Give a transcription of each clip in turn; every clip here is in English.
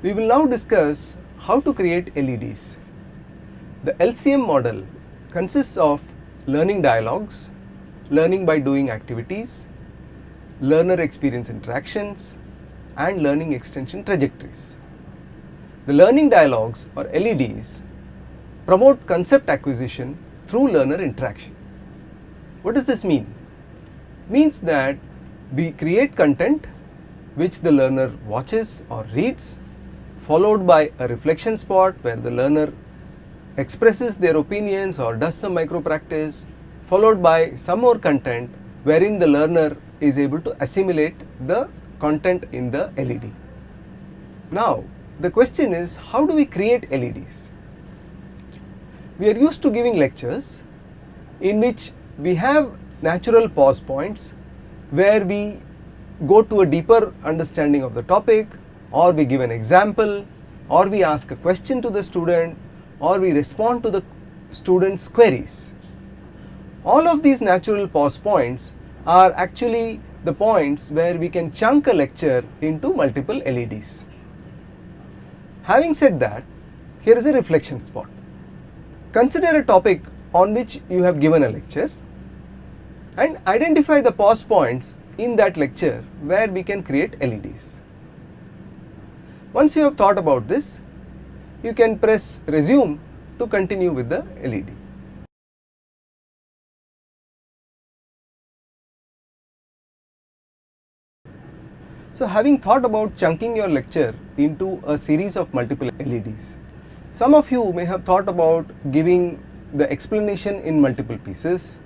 We will now discuss how to create LEDs. The LCM model consists of learning dialogues, learning by doing activities, learner experience interactions and learning extension trajectories. The learning dialogues or LEDs promote concept acquisition through learner interaction. What does this mean? Means that we create content which the learner watches or reads followed by a reflection spot where the learner expresses their opinions or does some micro practice followed by some more content wherein the learner is able to assimilate the content in the LED. Now the question is how do we create LEDs? We are used to giving lectures in which we have natural pause points where we go to a deeper understanding of the topic or we give an example or we ask a question to the student or we respond to the student's queries. All of these natural pause points are actually the points where we can chunk a lecture into multiple LEDs. Having said that, here is a reflection spot. Consider a topic on which you have given a lecture and identify the pause points in that lecture where we can create LEDs. Once you have thought about this, you can press resume to continue with the LED. So having thought about chunking your lecture into a series of multiple LEDs, some of you may have thought about giving the explanation in multiple pieces,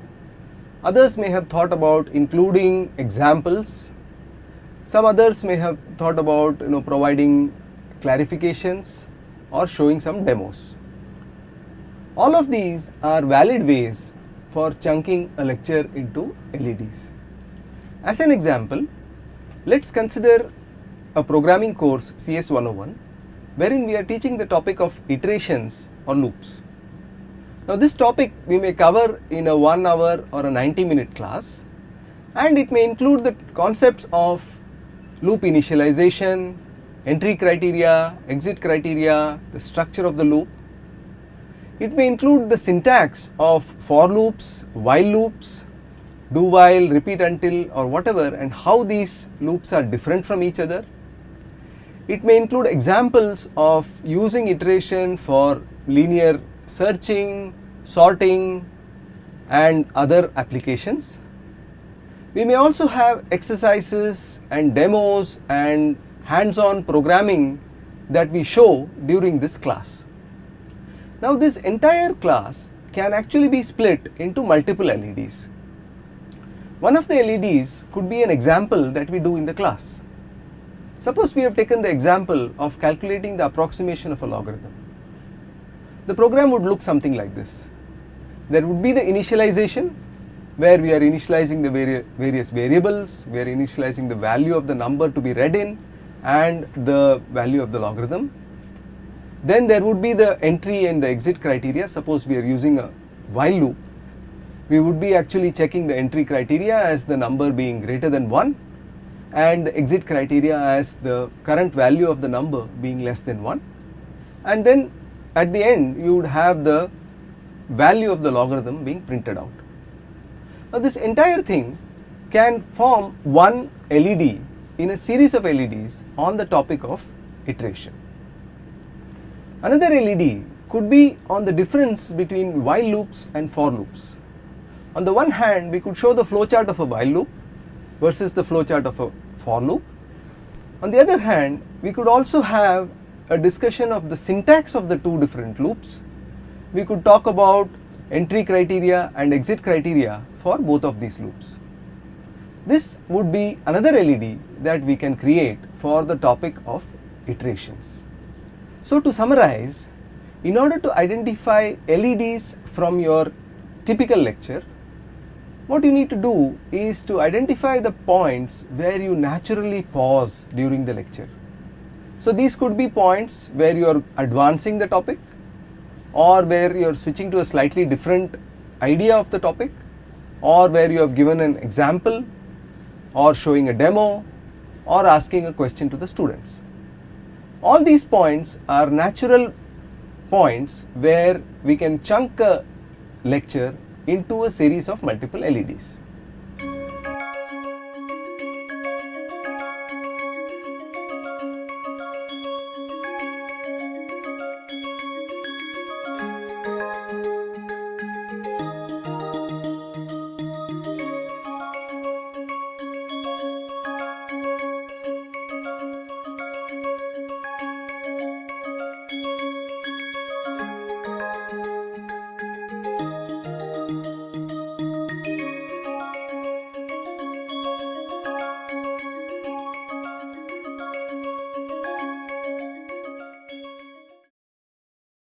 others may have thought about including examples some others may have thought about you know providing clarifications or showing some demos. All of these are valid ways for chunking a lecture into LEDs. As an example, let us consider a programming course CS 101 wherein we are teaching the topic of iterations or loops. Now this topic we may cover in a 1 hour or a 90 minute class and it may include the concepts of loop initialization, entry criteria, exit criteria, the structure of the loop. It may include the syntax of for loops, while loops, do while, repeat until or whatever and how these loops are different from each other. It may include examples of using iteration for linear searching, sorting and other applications. We may also have exercises and demos and hands-on programming that we show during this class. Now this entire class can actually be split into multiple LEDs. One of the LEDs could be an example that we do in the class. Suppose we have taken the example of calculating the approximation of a logarithm. The program would look something like this. There would be the initialization where we are initializing the vari various variables, we are initializing the value of the number to be read in and the value of the logarithm. Then there would be the entry and the exit criteria. Suppose we are using a while loop, we would be actually checking the entry criteria as the number being greater than 1 and the exit criteria as the current value of the number being less than 1 and then at the end you would have the value of the logarithm being printed out. Now this entire thing can form one LED in a series of LEDs on the topic of iteration. Another LED could be on the difference between while loops and for loops. On the one hand we could show the flowchart of a while loop versus the flowchart of a for loop. On the other hand we could also have a discussion of the syntax of the two different loops. We could talk about entry criteria and exit criteria for both of these loops. This would be another LED that we can create for the topic of iterations. So to summarize, in order to identify LEDs from your typical lecture, What you need to do is to identify the points where you naturally pause during the lecture. So these could be points where you are advancing the topic or where you are switching to a slightly different idea of the topic or where you have given an example or showing a demo or asking a question to the students. All these points are natural points where we can chunk a lecture into a series of multiple LEDs.